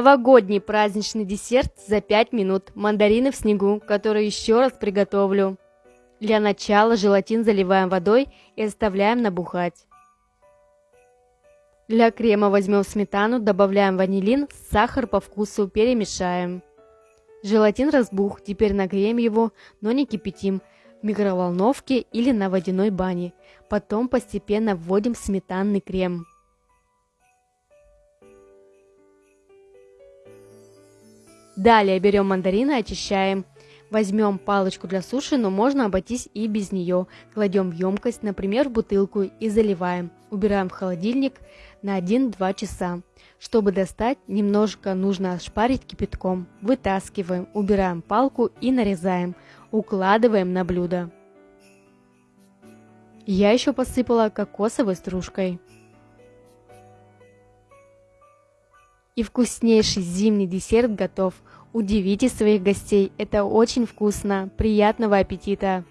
Новогодний праздничный десерт за 5 минут. Мандарины в снегу, которые еще раз приготовлю. Для начала желатин заливаем водой и оставляем набухать. Для крема возьмем сметану, добавляем ванилин, сахар по вкусу, перемешаем. Желатин разбух, теперь нагреем его, но не кипятим, в микроволновке или на водяной бане. Потом постепенно вводим сметанный крем. Далее берем мандарины, очищаем. Возьмем палочку для суши, но можно обойтись и без нее. Кладем в емкость, например, в бутылку и заливаем. Убираем в холодильник на 1-2 часа. Чтобы достать, немножко нужно ошпарить кипятком. Вытаскиваем, убираем палку и нарезаем. Укладываем на блюдо. Я еще посыпала кокосовой стружкой. И вкуснейший зимний десерт готов. Удивите своих гостей, это очень вкусно. Приятного аппетита!